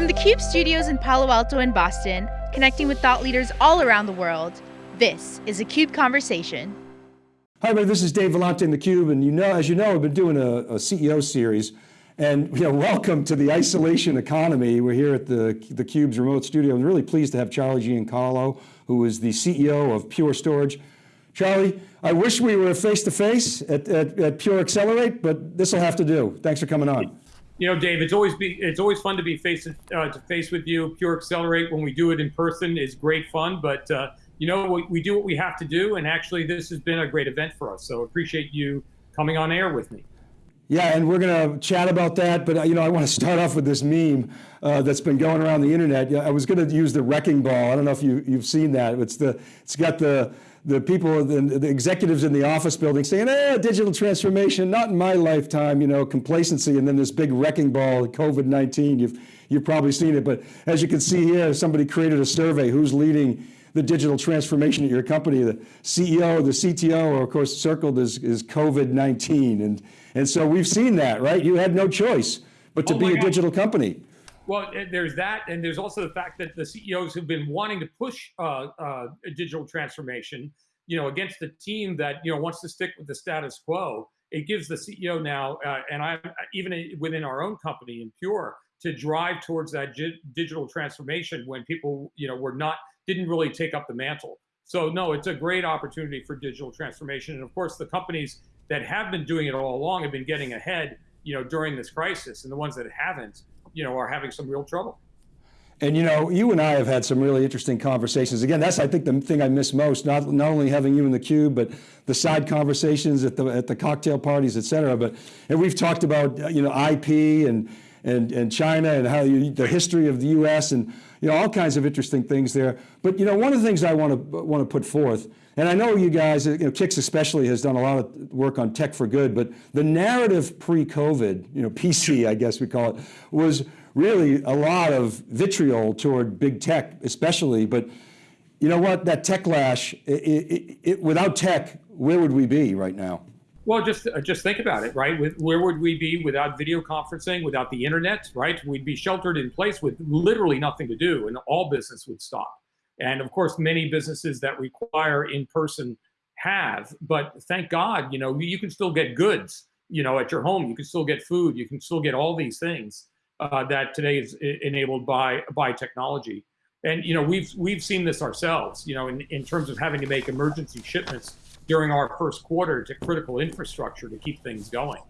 From the CUBE studios in Palo Alto and Boston, connecting with thought leaders all around the world, this is a CUBE Conversation. Hi everybody, this is Dave Vellante in theCUBE, and you know, as you know, I've been doing a, a CEO series, and you know, welcome to the isolation economy. We're here at the, the CUBE's remote studio. I'm really pleased to have Charlie Giancarlo, who is the CEO of Pure Storage. Charlie, I wish we were face-to-face -face at, at, at Pure Accelerate, but this will have to do. Thanks for coming on you know, Dave, it's always be it's always fun to be face to, uh, to face with you. Pure Accelerate when we do it in person is great fun, but uh, you know, we, we do what we have to do, and actually, this has been a great event for us. So appreciate you coming on air with me. Yeah, and we're going to chat about that, but uh, you know, I want to start off with this meme uh, that's been going around the internet. I was going to use the wrecking ball. I don't know if you you've seen that. It's the it's got the the people, the, the, executives in the office building saying, eh, digital transformation, not in my lifetime, you know, complacency, and then this big wrecking ball, COVID-19, you've, you've probably seen it, but as you can see here, somebody created a survey, who's leading the digital transformation at your company, the CEO, the CTO, or of course circled is, is COVID-19, and, and so we've seen that, right? You had no choice but to oh be a God. digital company. Well, there's that, and there's also the fact that the CEOs have been wanting to push uh, uh, digital transformation, you know, against a team that you know wants to stick with the status quo. It gives the CEO now, uh, and I even within our own company in Pure, to drive towards that digital transformation when people, you know, were not didn't really take up the mantle. So no, it's a great opportunity for digital transformation, and of course, the companies that have been doing it all along have been getting ahead, you know, during this crisis, and the ones that haven't you know, are having some real trouble. And you know, you and I have had some really interesting conversations. Again, that's I think the thing I miss most, not, not only having you in the cube, but the side conversations at the, at the cocktail parties, et cetera. But, and we've talked about, uh, you know, IP and, and, and China and how you, the history of the US and, you know, all kinds of interesting things there. But, you know, one of the things I want to, want to put forth and I know you guys, you know, Kix especially has done a lot of work on tech for good, but the narrative pre-COVID, you know, PC, I guess we call it, was really a lot of vitriol toward big tech, especially. But you know what? That techlash, it, it, it, without tech, where would we be right now? Well, just uh, just think about it, right? With, where would we be without video conferencing, without the internet, right? We'd be sheltered in place with literally nothing to do, and all business would stop. And of course, many businesses that require in-person have, but thank God, you know, you can still get goods, you know, at your home. You can still get food. You can still get all these things uh, that today is enabled by by technology. And you know, we've we've seen this ourselves. You know, in in terms of having to make emergency shipments during our first quarter to critical infrastructure to keep things going.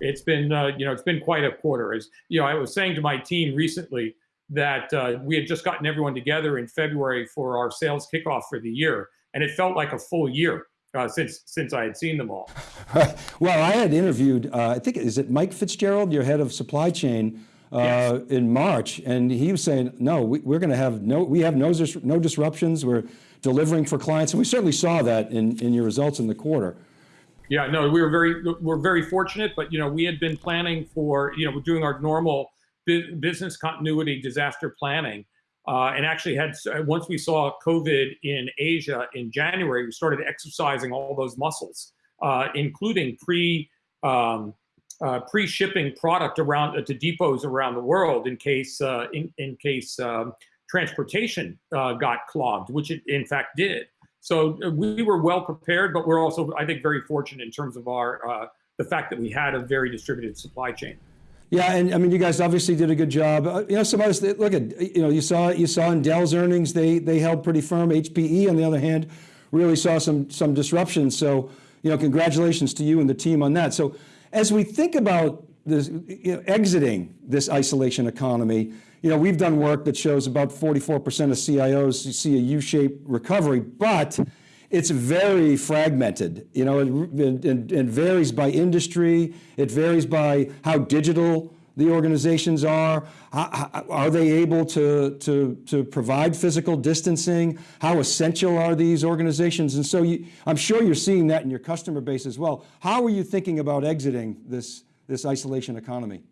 It's been uh, you know it's been quite a quarter. As you know, I was saying to my team recently that uh, we had just gotten everyone together in February for our sales kickoff for the year, and it felt like a full year uh, since since I had seen them all. well, I had interviewed, uh, I think, is it Mike Fitzgerald, your head of supply chain, uh, yes. in March, and he was saying, no, we, are going to have no, we have no, no disruptions. We're delivering for clients, and we certainly saw that in, in your results in the quarter. Yeah, no, we were very, we're very fortunate, but you know, we had been planning for, you know, we're doing our normal business continuity disaster planning. Uh, and actually had, once we saw COVID in Asia in January, we started exercising all those muscles, uh, including pre, um, uh, pre-shipping product around uh, to depots around the world in case, uh, in, in case um, transportation uh, got clogged, which it in fact did. So we were well prepared, but we're also, I think, very fortunate in terms of our, the fact that we had a very distributed supply chain. Yeah, and I mean, you guys obviously did a good job. Uh, you know, some others, look at, you know, you saw you saw in Dell's earnings, they they held pretty firm. HPE, on the other hand, really saw some some disruption. So, you know, congratulations to you and the team on that. So, as we think about this, you know, exiting this isolation economy, you know, we've done work that shows about 44% of CIOs see a U-shaped recovery, but it's very fragmented. You know, it, varies by industry. It varies by how digital the organizations are. How, are they able to, to, to provide physical distancing? How essential are these organizations? And so you, I'm sure you're seeing that in your customer base as well. How are you thinking about exiting this, this isolation economy?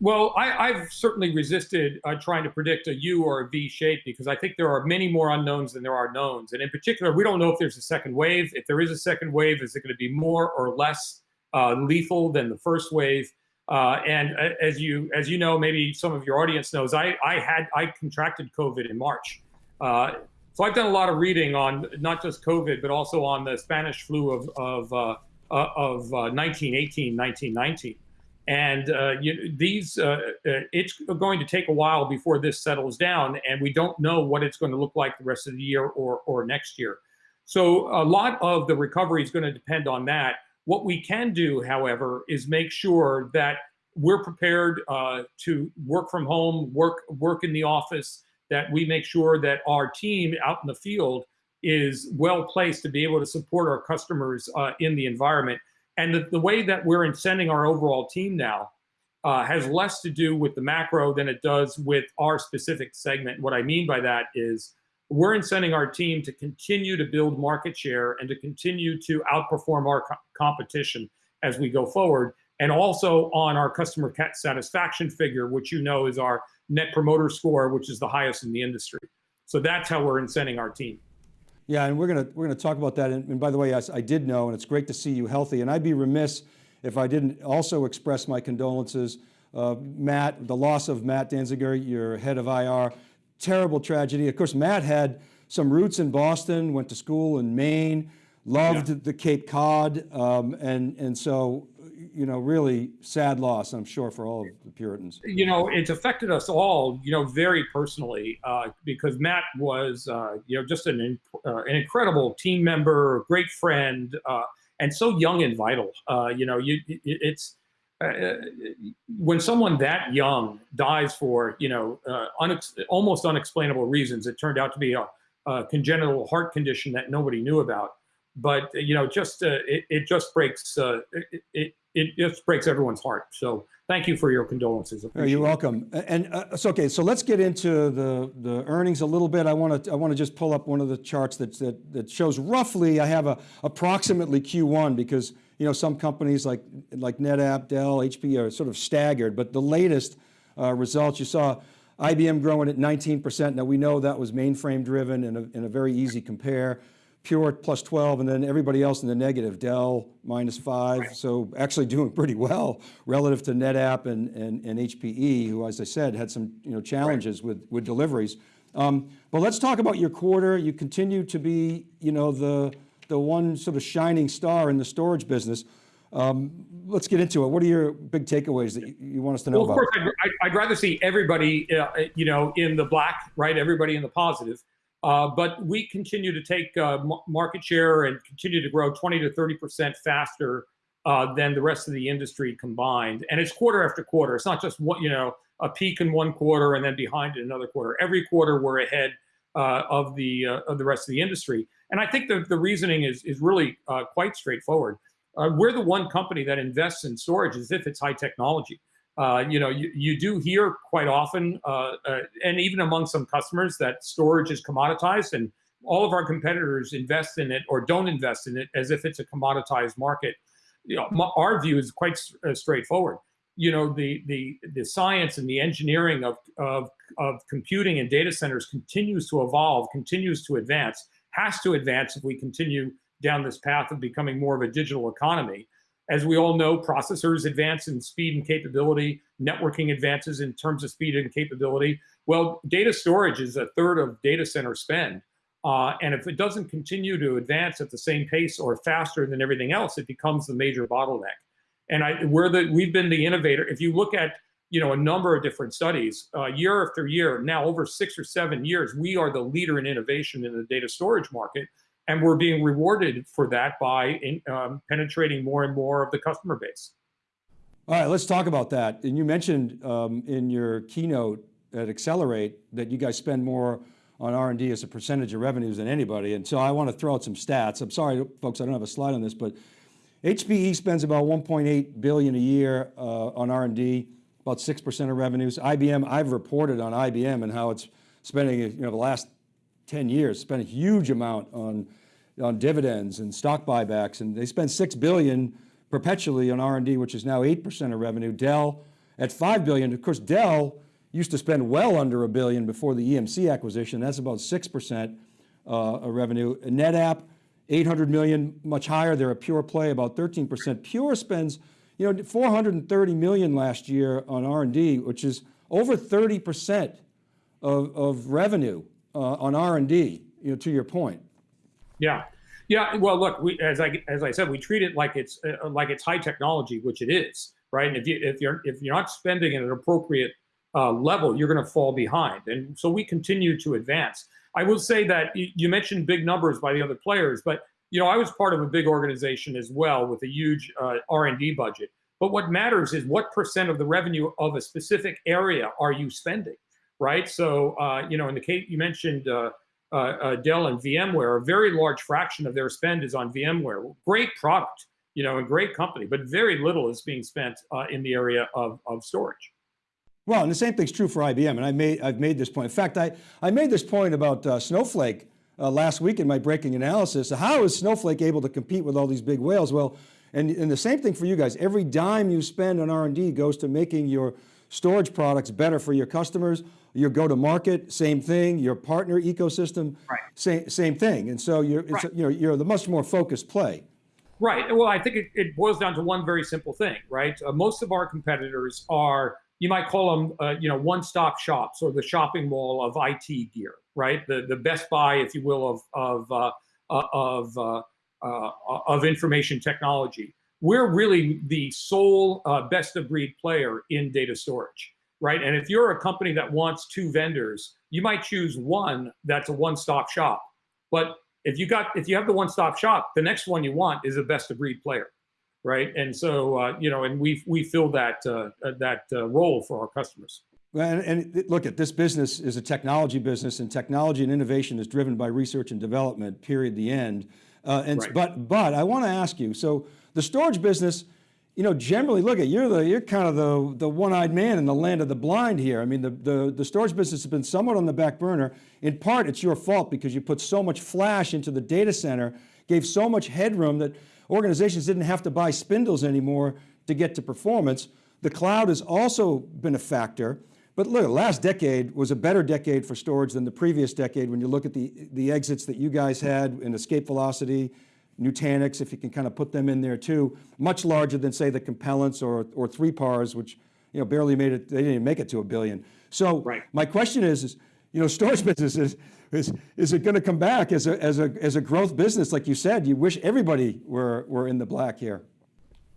Well, I, have certainly resisted uh, trying to predict a U or a V shape because I think there are many more unknowns than there are knowns. And in particular, we don't know if there's a second wave. If there is a second wave, is it going to be more or less uh, lethal than the first wave? Uh, and uh, as you as you know, maybe some of your audience knows, I I had I contracted COVID in March. Uh, so I've done a lot of reading on not just COVID, but also on the Spanish flu of of uh, of 1918, 1919. And uh, you, these, uh, uh, it's going to take a while before this settles down, and we don't know what it's going to look like the rest of the year or, or next year. So a lot of the recovery is going to depend on that. What we can do, however, is make sure that we're prepared uh, to work from home, work work in the office. That we make sure that our team out in the field is well placed to be able to support our customers uh, in the environment and the, the way that we're incenting our overall team now uh, has less to do with the macro than it does with our specific segment. What I mean by that is we're incenting our team to continue to build market share and to continue to outperform our co competition as we go forward. And also on our customer satisfaction figure, which you know is our net promoter score, which is the highest in the industry. So that's how we're incenting our team. Yeah, and we're going to we're going to talk about that. And, and by the way, I, I, did know, and it's great to see you healthy. And I'd be remiss if I didn't also express my condolences. Uh, Matt, the loss of Matt Danziger, your head of IR, terrible tragedy. Of course, Matt had some roots in Boston, went to school in Maine, loved yeah. the Cape Cod, um, and and so you know, really sad loss, I'm sure, for all of the Puritans. You know, it's affected us all, you know, very personally, uh, because Matt was, uh, you know, just an, uh, an incredible team member, great friend, uh, and so young and vital. Uh, you know, you, it's, uh, when someone that young dies for, you know, unex almost unexplainable reasons, it turned out to be a, a congenital heart condition that nobody knew about but you know, just uh, it, it just breaks uh, it, it, it just breaks everyone's heart. So thank you for your condolences. You're welcome. And uh, so, okay, so let's get into the, the earnings a little bit. I want to I want to just pull up one of the charts that, that, that shows roughly, I have a approximately Q1 because you know, some companies like, like NetApp, Dell, HP are sort of staggered, but the latest uh, results, you saw IBM growing at 19%. Now we know that was mainframe driven and a, and a very easy compare. Pure plus 12, and then everybody else in the negative, Dell minus five. Right. So actually doing pretty well relative to NetApp and, and, and HPE, who, as I said, had some you know, challenges right. with, with deliveries. Um, but let's talk about your quarter. You continue to be you know, the, the one sort of shining star in the storage business. Um, let's get into it. What are your big takeaways that you, you want us to know well, about? Of course, I'd, I'd rather see everybody, uh, you know, in the black, right? Everybody in the positive. Uh, but we continue to take uh, market share and continue to grow 20 to 30% faster uh, than the rest of the industry combined. And it's quarter after quarter. It's not just you know, a peak in one quarter and then behind in another quarter. Every quarter we're ahead of the of the rest of the industry. And I think the, the reasoning is, is really quite straightforward. we're the one company that invests in storage as if it's high technology. Uh, you know, you, you do hear quite often, uh, uh, and even among some customers, that storage is commoditized, and all of our competitors invest in it or don't invest in it as if it's a commoditized market. You know, our view is quite uh, straightforward. You know, the the the science and the engineering of, of of computing and data centers continues to evolve, continues to advance, has to advance if we continue down this path of becoming more of a digital economy. As we all know, processors advance in speed and capability, networking advances in terms of speed and capability. Well, data storage is a third of data center spend. Uh, and if it doesn't continue to advance at the same pace or faster than everything else, it becomes the major bottleneck. And I, we're the, we've been the innovator. If you look at you know, a number of different studies, uh, year after year, now over six or seven years, we are the leader in innovation in the data storage market and we're being rewarded for that by in, um, penetrating more and more of the customer base. All right, let's talk about that. And you mentioned um, in your keynote at Accelerate that you guys spend more on R&D as a percentage of revenues than anybody. And so I want to throw out some stats. I'm sorry, folks, I don't have a slide on this, but HPE spends about 1.8 billion a year uh, on R&D, about 6% of revenues. IBM, I've reported on IBM and how it's spending, you know, the last 10 years, spent a huge amount on, on dividends and stock buybacks, and they spend 6 billion perpetually on R&D, which is now 8% of revenue. Dell at 5 billion, of course, Dell used to spend well under a billion before the EMC acquisition. That's about 6% uh, of revenue. NetApp, 800 million, much higher. They're a pure play, about 13%. Pure spends, you know, 430 million last year on R&D, which is over 30% of, of revenue on R&D, you know, to your point. Yeah. Yeah, well, look, we, as I as I said, we treat it like it's uh, like it's high technology, which it is, right? And if you if you're if you're not spending at an appropriate uh, level, you're going to fall behind. And so we continue to advance. I will say that you mentioned big numbers by the other players, but you know I was part of a big organization as well with a huge uh, R&D budget. But what matters is what percent of the revenue of a specific area are you spending, right? So uh, you know, in the case you mentioned. Uh, uh, uh Dell and VMware, a very large fraction of their spend is on VMware. Great product, you know, a great company, but very little is being spent uh, in the area of, of storage. Well, and the same thing's true for IBM, and I made, I've made this point. In fact, I, I made this point about uh, Snowflake last week in my breaking analysis. How is Snowflake able to compete with all these big whales? Well, and, and the same thing for you guys. Every dime you spend on R&D goes to making your storage products better for your customers, your go-to-market, same thing, your partner ecosystem, right. same, same thing. And so you're, right. you know, you're the much more focused play. Right, well, I think it, it boils down to one very simple thing, right? Uh, most of our competitors are you might call them, uh, you know, one-stop shops or the shopping mall of IT gear, right? The the Best Buy, if you will, of of uh, uh of uh, uh, of information technology. We're really the sole best-of-breed player in data storage, right? And if you're a company that wants two vendors, you might choose one that's a one-stop shop. But if you got if you have the one-stop shop, the next one you want is a best-of-breed player right? And so, uh, you know, and we we fill that uh, uh, that uh, role for our customers. And, and look at this business is a technology business and technology and innovation is driven by research and development, period, the end. Uh, and, right. But, but I want to ask you, so the storage business, you know, generally look at, you're the, you're kind of the, the one-eyed man in the land of the blind here. I mean, the, the, the storage business has been somewhat on the back burner. In part, it's your fault because you put so much flash into the data center, gave so much headroom that Organizations didn't have to buy spindles anymore to get to performance. The cloud has also been a factor. But look, last decade was a better decade for storage than the previous decade when you look at the, the exits that you guys had in escape velocity, Nutanix, if you can kind of put them in there too, much larger than say the Compellents or, or 3PARs, which you know, barely made it, they didn't even make it to a billion. So right. my question is, is, you know, storage businesses, is, is it going to come back as a, as, a, as a growth business? Like you said, you wish everybody were, were in the black here.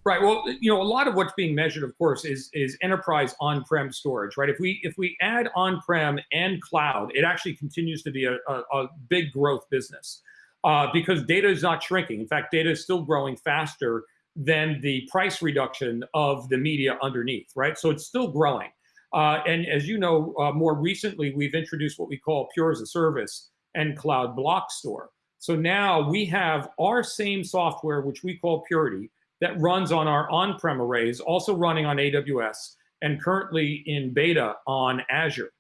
Right. Well, you know, a lot of what's being measured, of course, is is enterprise on-prem storage. Right. If we if we add on-prem and cloud, it actually continues to be a, a, a big growth business uh, because data is not shrinking. In fact, data is still growing faster than the price reduction of the media underneath. Right. So it's still growing. Uh, and as you know, uh, more recently, we've introduced what we call Pure as a Service and Cloud Block Store. So now we have our same software, which we call Purity, that runs on our on-prem arrays, also running on AWS, and currently in beta on Azure.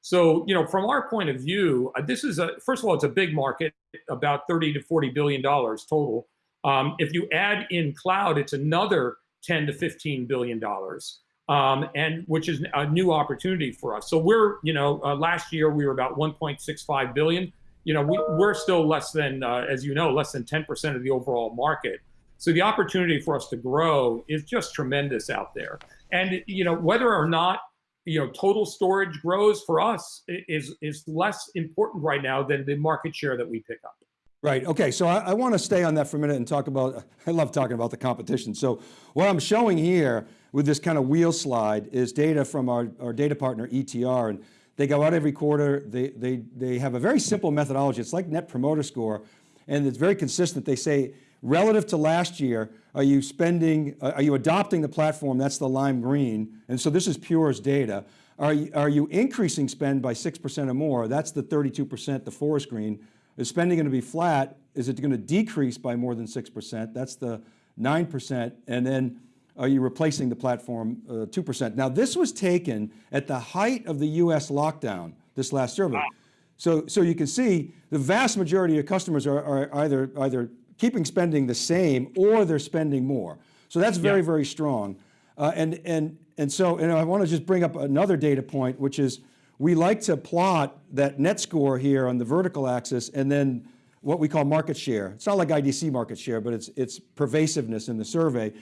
So, you know, from our point of view, uh, this is a, first of all, it's a big market, about 30 to 40 billion dollars total. Um, if you add in cloud, it's another 10 to 15 billion dollars um, and which is a new opportunity for us. So we're, you know, uh, last year we were about 1.65 billion. You know, we, we're still less than, uh, as you know, less than 10% of the overall market. So the opportunity for us to grow is just tremendous out there. And you know, whether or not you know total storage grows for us is is less important right now than the market share that we pick up. Right, okay, so I, I want to stay on that for a minute and talk about, I love talking about the competition. So what I'm showing here with this kind of wheel slide is data from our, our data partner ETR. And they go out every quarter, they, they, they have a very simple methodology. It's like net promoter score and it's very consistent. They say, relative to last year, are you spending, are you adopting the platform? That's the lime green. And so this is Pure's data. Are you, are you increasing spend by 6% or more? That's the 32%, the forest green. Is spending going to be flat? Is it going to decrease by more than 6%? That's the 9%. And then are you replacing the platform uh, 2%? Now this was taken at the height of the US lockdown, this last survey. Wow. So, so you can see the vast majority of customers are, are either, either keeping spending the same or they're spending more. So that's very, yeah. very strong. Uh, and, and, and so and I want to just bring up another data point, which is we like to plot that net score here on the vertical axis and then what we call market share. It's not like IDC market share, but it's, it's pervasiveness in the survey.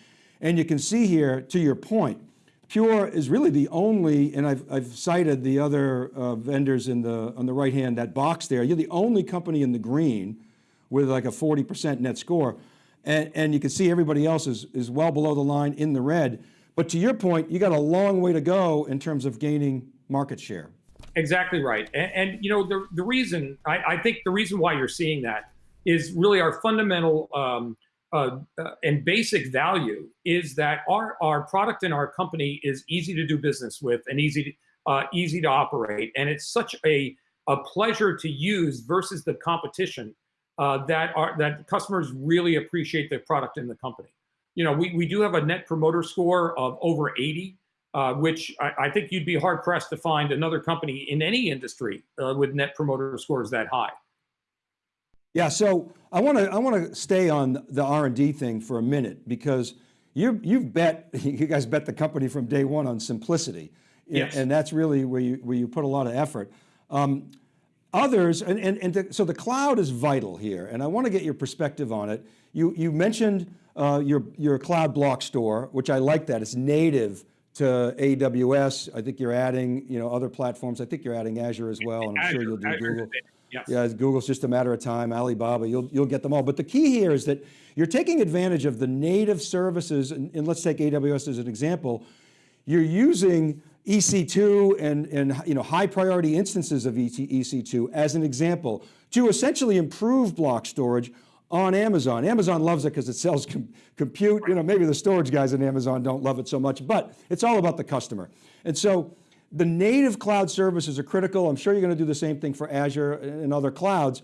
And you can see here, to your point, Pure is really the only, and I've, I've cited the other uh, vendors in the, on the right hand, that box there. You're the only company in the green with like a 40% net score. And, and you can see everybody else is, is well below the line in the red. But to your point, you got a long way to go in terms of gaining market share. Exactly right. And, and you know, the, the reason, I, I, think the reason why you're seeing that is really our fundamental um, uh, uh, and basic value is that our, our product and our company is easy to do business with and easy to, uh, easy to operate. And it's such a, a pleasure to use versus the competition uh, that are that customers really appreciate the product and the company. You know, we, we do have a net promoter score of over 80, uh, which I, I, think you'd be hard pressed to find another company in any industry uh, with net promoter scores that high. Yeah, so I want to I want to stay on the R and D thing for a minute because you you've bet you guys bet the company from day one on simplicity, yes. and that's really where you where you put a lot of effort. Um, others, and and, and the, so the cloud is vital here, and I want to get your perspective on it. You you mentioned uh, your your cloud block store, which I like that it's native to AWS. I think you're adding you know other platforms. I think you're adding Azure as well, and I'm Azure, sure you'll do Azure Google. Yes. Yeah, Google's just a matter of time, Alibaba, you'll, you'll get them all. But the key here is that you're taking advantage of the native services, and, and let's take AWS as an example. You're using EC2 and, and you know, high priority instances of EC2 as an example to essentially improve block storage on Amazon. Amazon loves it because it sells com compute. You know, maybe the storage guys in Amazon don't love it so much, but it's all about the customer. And so the native cloud services are critical. I'm sure you're going to do the same thing for Azure and other clouds.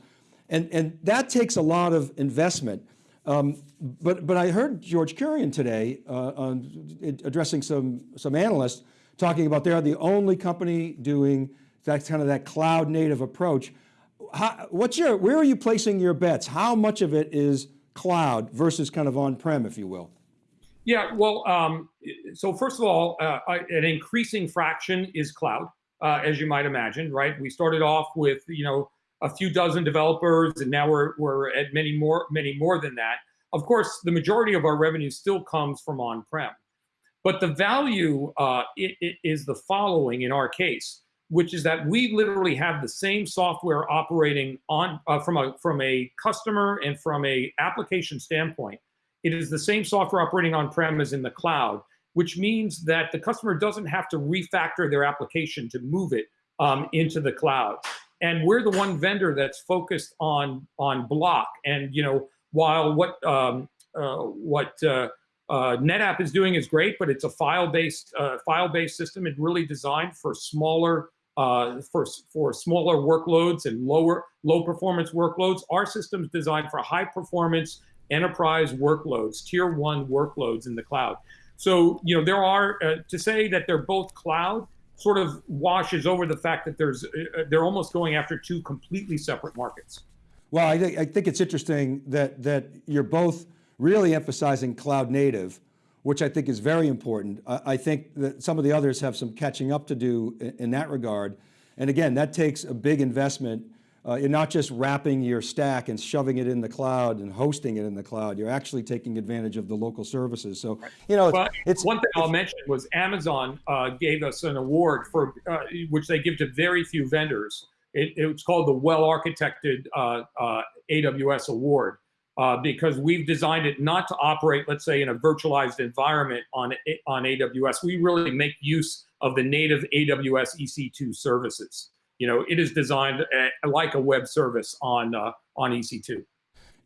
And, and that takes a lot of investment. Um, but, but I heard George Kurian today uh, on, addressing some, some analysts talking about they're the only company doing that kind of that cloud native approach. How, what's your, where are you placing your bets? How much of it is cloud versus kind of on-prem, if you will? Yeah, well, um, so first of all, uh, an increasing fraction is cloud, uh, as you might imagine, right? We started off with, you know, a few dozen developers, and now we're, we're at many more, many more than that. Of course, the majority of our revenue still comes from on-prem. But the value uh, it, it is the following in our case, which is that we literally have the same software operating on uh, from a from a customer and from a application standpoint it is the same software operating on-prem as in the cloud, which means that the customer doesn't have to refactor their application to move it um, into the cloud. And we're the one vendor that's focused on on block. And you know, while what um, uh, what uh, uh, NetApp is doing is great, but it's a file-based uh, file-based system. It's really designed for smaller uh, for for smaller workloads and lower low performance workloads. Our system's designed for high performance enterprise workloads, tier one workloads in the cloud. So, you know, there are, uh, to say that they're both cloud sort of washes over the fact that there's, uh, uh they're almost going after two completely separate markets. Well, I, th I think it's interesting that, that you're both really emphasizing cloud native, which I think is very important. I, I think that some of the others have some catching up to do in, in that regard. And again, that takes a big investment uh, you're not just wrapping your stack and shoving it in the cloud and hosting it in the cloud. You're actually taking advantage of the local services. So, you know, well, it's, it's, one thing I'll mention was Amazon uh, gave us an award for uh, which they give to very few vendors. It, it's called the Well Architected uh, uh, AWS Award. Uh, because we've designed it not to operate, let's say, in a virtualized environment on, on AWS. We really make use of the native AWS EC2 services you know, it is designed uh, like a web service on, uh, on EC2.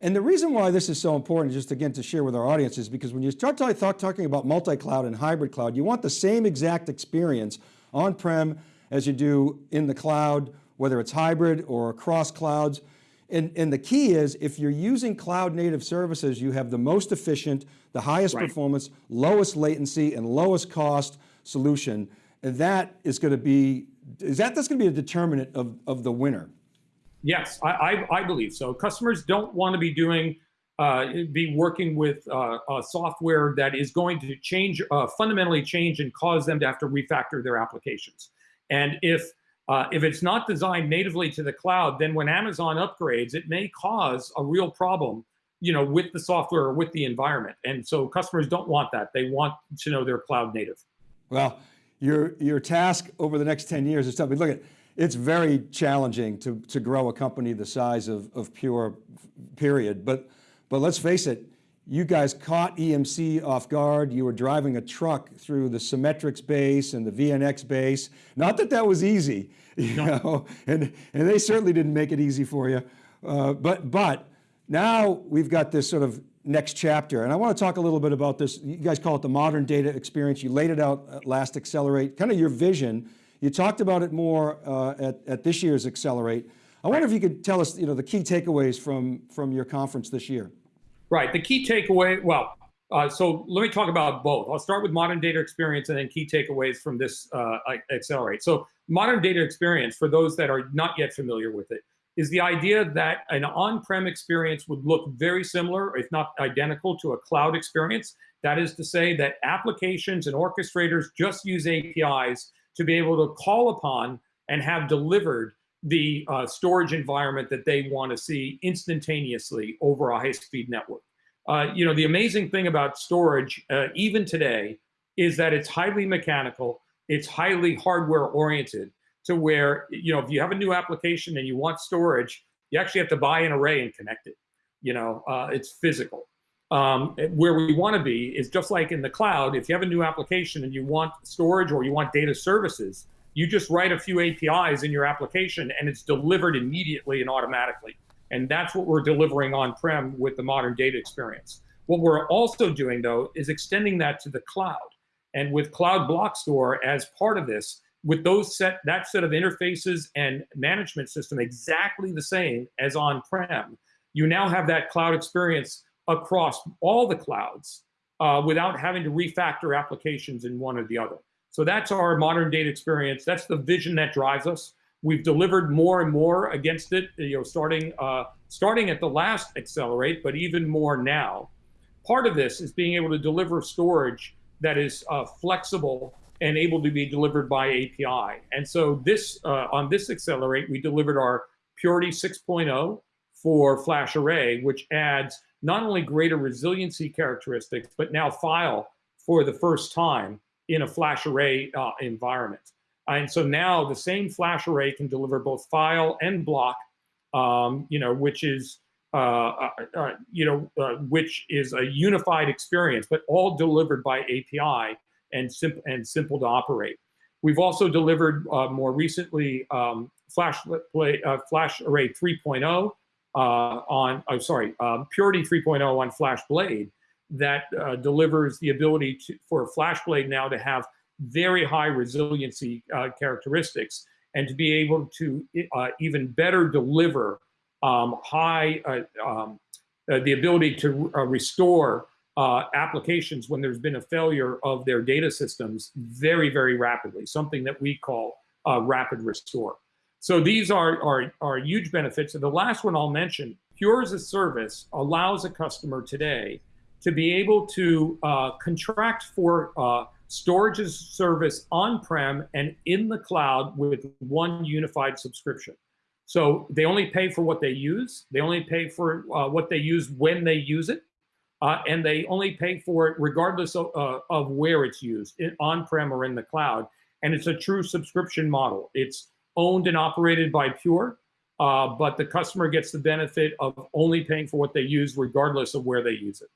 And the reason why this is so important, just again to share with our audience, is because when you start talk, talking about multi-cloud and hybrid cloud, you want the same exact experience on-prem as you do in the cloud, whether it's hybrid or across clouds. And, and the key is if you're using cloud native services, you have the most efficient, the highest right. performance, lowest latency and lowest cost solution. And that is going to be is that that's going to be a determinant of, of the winner? Yes, I, I, I believe so. Customers don't want to be doing, uh, be working with uh, software that is going to change, uh, fundamentally change and cause them to have to refactor their applications. And if, uh, if it's not designed natively to the cloud, then when Amazon upgrades, it may cause a real problem you know, with the software or with the environment. And so customers don't want that. They want to know they're cloud native. Well, your, your task over the next 10 years is tough. Look at, it's very challenging to, to grow a company the size of, of Pure, period. But, but let's face it, you guys caught EMC off guard. You were driving a truck through the Symmetrix base and the VNX base. Not that that was easy, you no. know, and, and they certainly didn't make it easy for you. Uh, but, but now we've got this sort of next chapter, and I want to talk a little bit about this. You guys call it the modern data experience. You laid it out at last Accelerate, kind of your vision. You talked about it more uh, at, at this year's Accelerate. I wonder if you could tell us, you know, the key takeaways from, from your conference this year. Right, the key takeaway, well, uh, so let me talk about both. I'll start with modern data experience and then key takeaways from this uh, Accelerate. So modern data experience, for those that are not yet familiar with it, is the idea that an on-prem experience would look very similar, if not identical, to a cloud experience. That is to say that applications and orchestrators just use APIs to be able to call upon and have delivered the uh, storage environment that they want to see instantaneously over a high-speed network. Uh, you know, the amazing thing about storage, uh, even today, is that it's highly mechanical, it's highly hardware oriented, to where, you know, if you have a new application and you want storage, you actually have to buy an array and connect it. You know, uh, it's physical. Um, where we want to be is just like in the cloud, if you have a new application and you want storage or you want data services, you just write a few APIs in your application and it's delivered immediately and automatically. And that's what we're delivering on-prem with the modern data experience. What we're also doing though is extending that to the cloud. And with Cloud Block Store as part of this, with those set that set of interfaces and management system exactly the same as on-prem, you now have that cloud experience across all the clouds uh, without having to refactor applications in one or the other. So that's our modern data experience. That's the vision that drives us. We've delivered more and more against it, you know, starting uh, starting at the last Accelerate, but even more now. Part of this is being able to deliver storage that is uh, flexible and able to be delivered by API. And so this uh, on this Accelerate, we delivered our Purity 6.0 for Flash Array, which adds not only greater resiliency characteristics, but now file for the first time in a Flash Array uh, environment. And so now the same Flash Array can deliver both file and block, um, you know, which is uh, uh, uh you know, uh, which is a unified experience, but all delivered by API and, simple and simple to operate. We've also delivered uh, more recently um, Flash, play, Flash Array 3.0 uh, on, I'm sorry, um, Purity 3.0 on FlashBlade that uh, delivers the ability to, for FlashBlade now to have very high resiliency uh, characteristics and to be able to uh, even better deliver um, high, um, the ability to restore uh, applications when there's been a failure of their data systems very, very rapidly, something that we call uh, rapid restore. So these are, are, are huge benefits. And the last one I'll mention, Pure as a service allows a customer today to be able to uh, contract for uh, storage as service on-prem and in the cloud with one unified subscription. So they only pay for what they use. They only pay for uh, what they use when they use it uh, and they only pay for it regardless of, uh, of where it's used, on-prem or in the cloud. And it's a true subscription model. It's owned and operated by Pure, uh, but the customer gets the benefit of only paying for what they use regardless of where they use it.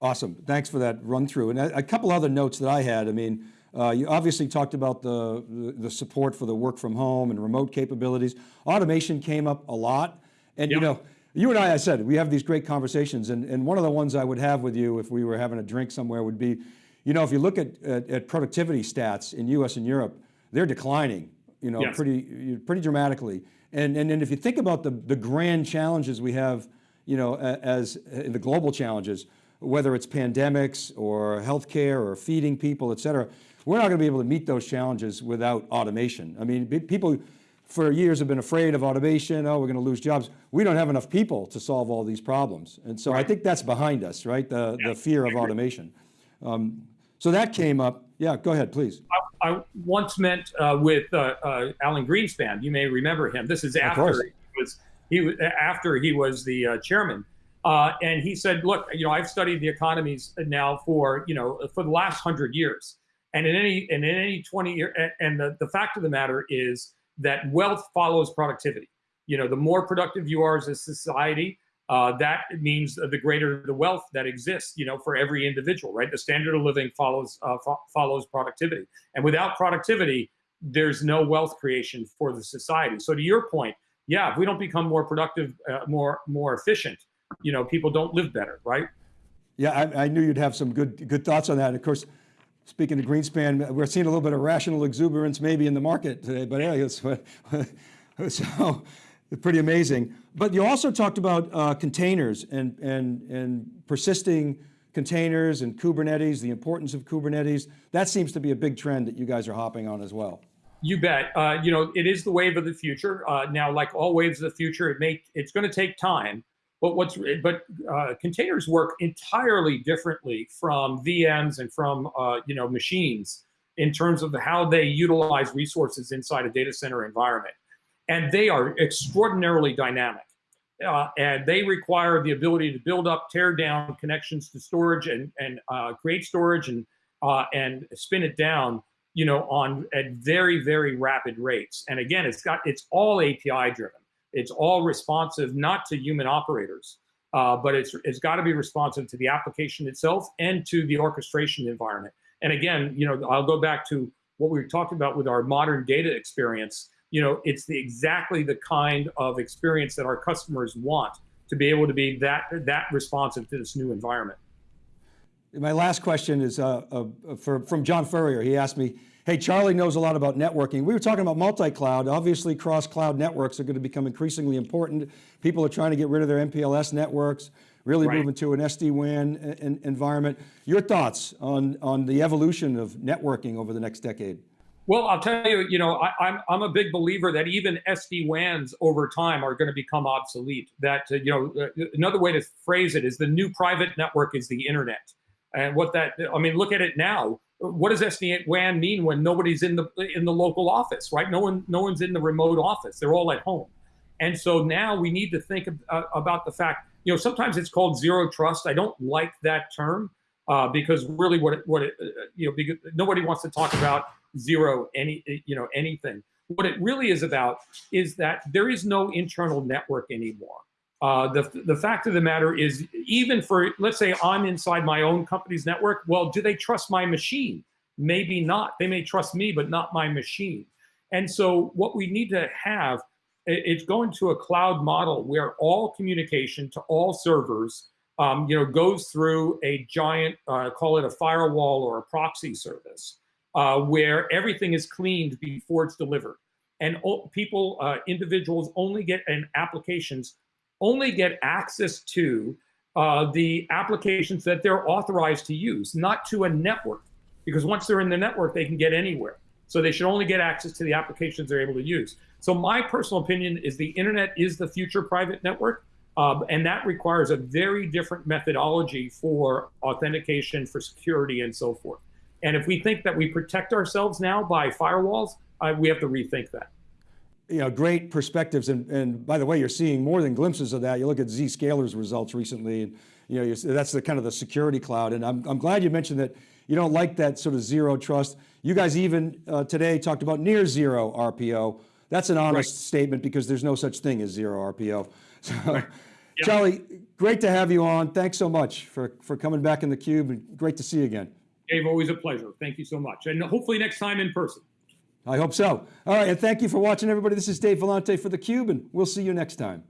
Awesome, thanks for that run through. And a, a couple other notes that I had, I mean, uh, you obviously talked about the, the, support for the work from home and remote capabilities. Automation came up a lot. And yep. you know, you and I, I said, we have these great conversations and, and one of the ones I would have with you if we were having a drink somewhere would be, you know, if you look at, at, at productivity stats in US and Europe, they're declining, you know, yes. pretty, pretty dramatically. And, and, and if you think about the, the grand challenges we have, you know, as in the global challenges, whether it's pandemics or healthcare or feeding people, et cetera, we're not going to be able to meet those challenges without automation. I mean, people, for years have been afraid of automation. Oh, we're going to lose jobs. We don't have enough people to solve all these problems. And so right. I think that's behind us, right? The, yeah, the fear of automation. Um, so that came up. Yeah, go ahead, please. I, I once met uh, with uh, uh, Alan Greenspan. You may remember him. This is after he was, he was after he was the uh, chairman. Uh, and he said, look, you know, I've studied the economies now for, you know, for the last hundred years. And in any, and in any 20 year, and, the, the fact of the matter is that wealth follows productivity. You know, the more productive you are as a society, uh, that means the greater the wealth that exists, you know, for every individual, right? The standard of living follows uh, fo follows productivity, and without productivity, there's no wealth creation for the society. So to your point, yeah, if we don't become more productive, uh, more more efficient, you know, people don't live better, right? Yeah, I, I, knew you'd have some good good thoughts on that. And of course, speaking of Greenspan, we're seeing a little bit of rational exuberance maybe in the market today, but yeah, it's, so pretty amazing. But you also talked about uh, containers and, and, and persisting containers and Kubernetes, the importance of Kubernetes. That seems to be a big trend that you guys are hopping on as well. You bet. Uh, you know, it is the wave of the future. Uh, now, like all waves of the future, it may it's going to take time. But what's but uh, containers work entirely differently from VMs and from uh, you know machines in terms of how they utilize resources inside a data center environment, and they are extraordinarily dynamic. Uh, and they require the ability to build up, tear down connections to storage, and and uh, create storage and uh, and spin it down you know, on at very, very rapid rates. And again, it's got it's all API driven. It's all responsive, not to human operators, uh, but it's it's got to be responsive to the application itself and to the orchestration environment. And again, you know, I'll go back to what we talked about with our modern data experience. You know, it's the exactly the kind of experience that our customers want to be able to be that that responsive to this new environment. My last question is uh, uh, for, from John Furrier. He asked me, hey, Charlie knows a lot about networking. We were talking about multi-cloud. Obviously, cross-cloud networks are going to become increasingly important. People are trying to get rid of their MPLS networks, really right. moving to an SD-WAN environment. Your thoughts on, on the evolution of networking over the next decade? Well, I'll tell you, you know, I, am I'm, I'm a big believer that even SD-WANs over time are going to become obsolete. That, uh, you know, uh, another way to phrase it is the new private network is the internet. And what that, I mean, look at it now. What does SD-WAN mean when nobody's in the in the local office, right? No one, no one's in the remote office. They're all at home. And so now we need to think of, uh, about the fact, you know, sometimes it's called zero trust. I don't like that term uh, because really what it, what it, uh, you know, because nobody wants to talk about zero any, you know, anything. What it really is about is that there is no internal network anymore. Uh, the, the fact of the matter is, even for, let's say I'm inside my own company's network, well, do they trust my machine? Maybe not. They may trust me, but not my machine. And so what we need to have, it's going to a cloud model where all communication to all servers um, you know, goes through a giant, uh, call it a firewall or a proxy service, uh, where everything is cleaned before it's delivered. And people, uh, individuals only get an applications only get access to uh, the applications that they're authorized to use, not to a network. Because once they're in the network, they can get anywhere. So they should only get access to the applications they're able to use. So my personal opinion is the internet is the future private network. Um, and that requires a very different methodology for authentication, for security, and so forth. And if we think that we protect ourselves now by firewalls, uh, we have to rethink that you know, great perspectives. And, and by the way, you're seeing more than glimpses of that. You look at Zscaler's results recently, and you know, that's the kind of the security cloud. And I'm, I'm glad you mentioned that you don't like that sort of zero trust. You guys even uh, today talked about near zero RPO. That's an honest right. statement because there's no such thing as zero RPO. So, right. yeah. Charlie, great to have you on. Thanks so much for, for coming back in the cube and great to see you again. Dave, always a pleasure. Thank you so much. And hopefully next time in person. I hope so. All right, and thank you for watching, everybody. This is Dave Vellante for theCUBE, and we'll see you next time.